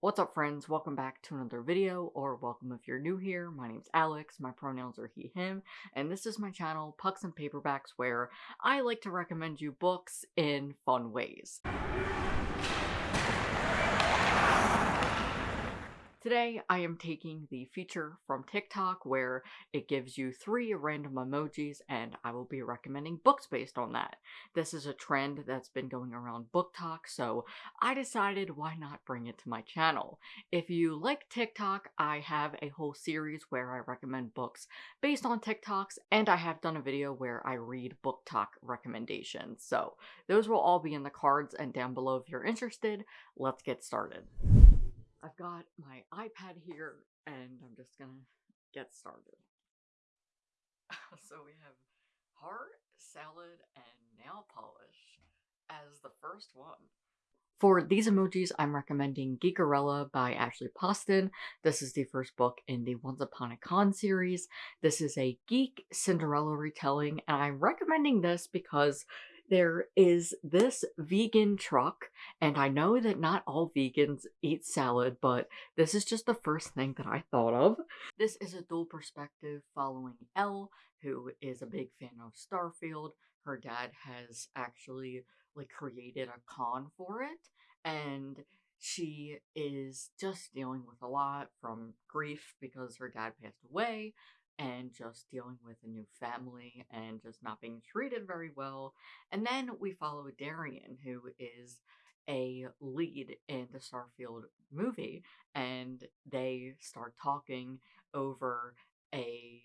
What's up friends, welcome back to another video, or welcome if you're new here. My name's Alex, my pronouns are he, him, and this is my channel, Pucks and Paperbacks, where I like to recommend you books in fun ways. Today, I am taking the feature from TikTok where it gives you three random emojis and I will be recommending books based on that. This is a trend that's been going around BookTok, so I decided why not bring it to my channel. If you like TikTok, I have a whole series where I recommend books based on TikToks, and I have done a video where I read BookTok recommendations. So those will all be in the cards and down below if you're interested. Let's get started. Got my iPad here and I'm just gonna get started. so we have heart, salad, and nail polish as the first one. For these emojis, I'm recommending Geekerella by Ashley Poston. This is the first book in the Once Upon a Con series. This is a geek Cinderella retelling, and I'm recommending this because there is this vegan truck, and I know that not all vegans eat salad, but this is just the first thing that I thought of. This is a dual perspective following Elle, who is a big fan of Starfield. Her dad has actually like created a con for it, and she is just dealing with a lot from grief because her dad passed away and just dealing with a new family and just not being treated very well. And then we follow Darien, who is a lead in the Starfield movie, and they start talking over a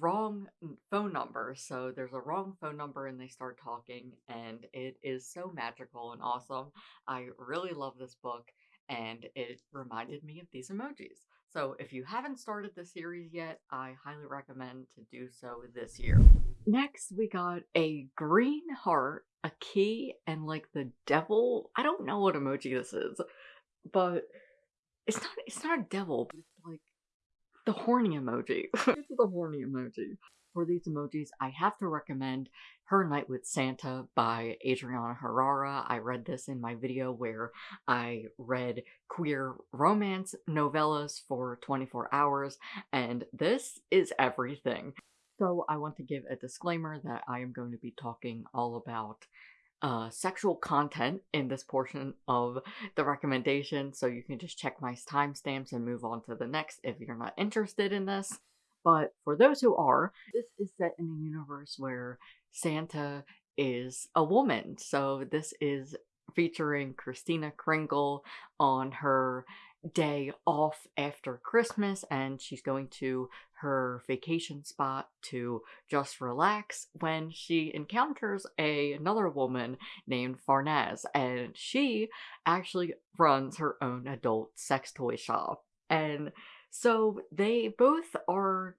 wrong phone number. So there's a wrong phone number and they start talking, and it is so magical and awesome. I really love this book, and it reminded me of these emojis. So if you haven't started the series yet, I highly recommend to do so this year. Next, we got a green heart, a key, and like the devil. I don't know what emoji this is, but it's not it's not a devil, but it's like the horny emoji. it's the horny emoji for these emojis, I have to recommend Her Night with Santa by Adriana Herrera. I read this in my video where I read queer romance novellas for 24 hours, and this is everything. So I want to give a disclaimer that I am going to be talking all about uh, sexual content in this portion of the recommendation, so you can just check my timestamps and move on to the next if you're not interested in this. But for those who are, this is set in a universe where Santa is a woman. So this is featuring Christina Kringle on her day off after Christmas and she's going to her vacation spot to just relax when she encounters a another woman named Farnaz and she actually runs her own adult sex toy shop and so they both are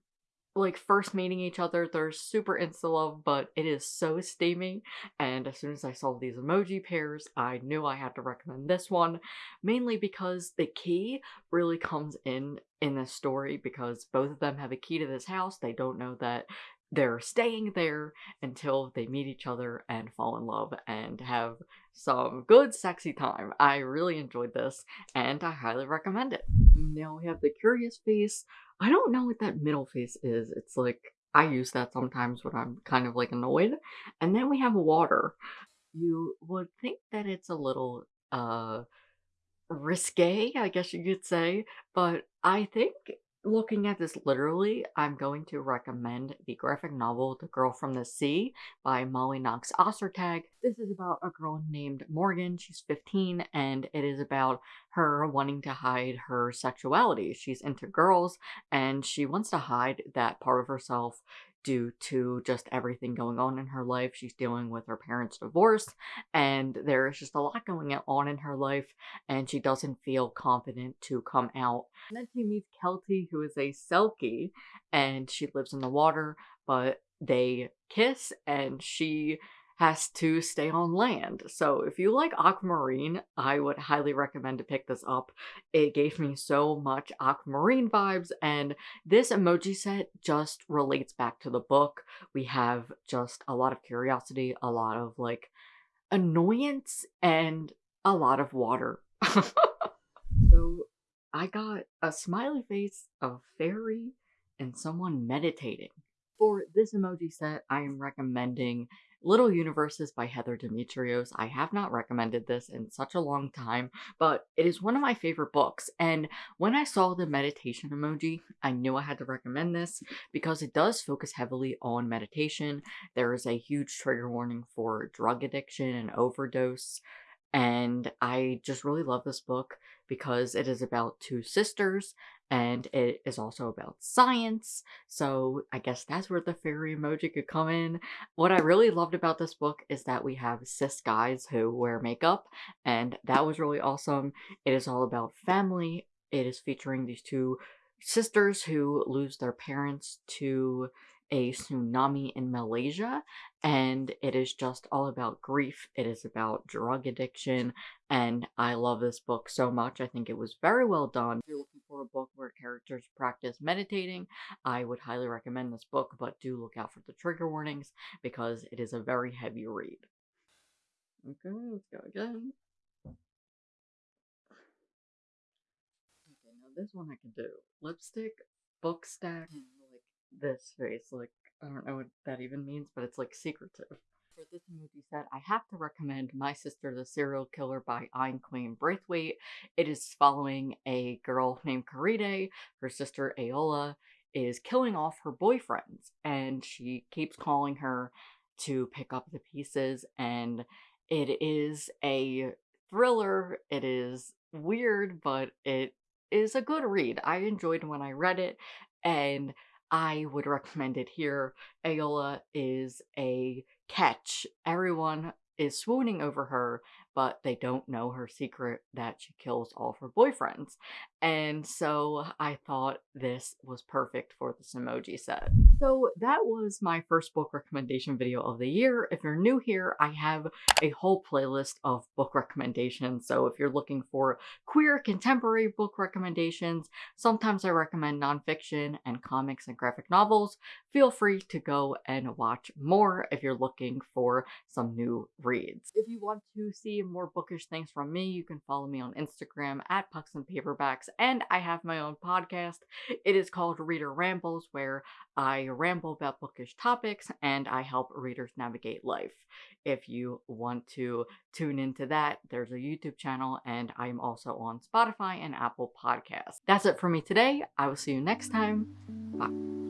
like first meeting each other, they're super insta love, but it is so steamy. And as soon as I saw these emoji pairs, I knew I had to recommend this one, mainly because the key really comes in in this story because both of them have a key to this house. They don't know that they're staying there until they meet each other and fall in love and have some good sexy time. I really enjoyed this and I highly recommend it. Now we have the curious face. I don't know what that middle face is. It's like I use that sometimes when I'm kind of like annoyed. And then we have water. You would think that it's a little uh risque, I guess you could say, but I think looking at this literally, I'm going to recommend the graphic novel The Girl from the Sea by Molly Knox Ostertag. This is about a girl named Morgan. She's 15 and it is about her wanting to hide her sexuality. She's into girls and she wants to hide that part of herself due to just everything going on in her life. She's dealing with her parents' divorce, and there's just a lot going on in her life, and she doesn't feel confident to come out. And then she meets Keltie, who is a Selkie, and she lives in the water, but they kiss, and she has to stay on land. So if you like Aquamarine, I would highly recommend to pick this up. It gave me so much Aquamarine vibes and this emoji set just relates back to the book. We have just a lot of curiosity, a lot of like annoyance, and a lot of water. so I got a smiley face, a fairy, and someone meditating. For this emoji set, I am recommending Little Universes by Heather Demetrios. I have not recommended this in such a long time, but it is one of my favorite books. And when I saw the meditation emoji, I knew I had to recommend this because it does focus heavily on meditation. There is a huge trigger warning for drug addiction and overdose. And I just really love this book because it is about two sisters and it is also about science. So I guess that's where the fairy emoji could come in. What I really loved about this book is that we have cis guys who wear makeup, and that was really awesome. It is all about family. It is featuring these two sisters who lose their parents to a tsunami in Malaysia, and it is just all about grief. It is about drug addiction, and I love this book so much. I think it was very well done. If you're looking for a book where characters practice meditating, I would highly recommend this book, but do look out for the trigger warnings because it is a very heavy read. Okay, let's go again. Okay, now this one I can do. Lipstick, book stack, this face. Like, I don't know what that even means, but it's like secretive. For this movie set, I have to recommend My Sister the Serial Killer by Oyinkan Braithwaite. It is following a girl named Korede. Her sister Ayoola is killing off her boyfriends, and she keeps calling her to pick up the pieces. And it is a thriller. It is weird, but it is a good read. I enjoyed when I read it, and I would recommend it here. Ayoola is a catch. Everyone is swooning over her, but they don't know her secret that she kills all of her boyfriends. And so I thought this was perfect for this emoji set. So that was my first book recommendation video of the year. If you're new here, I have a whole playlist of book recommendations. So if you're looking for queer contemporary book recommendations, sometimes I recommend nonfiction and comics and graphic novels. Feel free to go and watch more if you're looking for some new reads. If you want to see more bookish things from me, you can follow me on Instagram at Pucks and Paperbacks, and I have my own podcast. It is called Reader Rambles, where I ramble about bookish topics and I help readers navigate life. If you want to tune into that, there's a YouTube channel, and I'm also on Spotify and Apple Podcasts. That's it for me today. I will see you next time. Bye.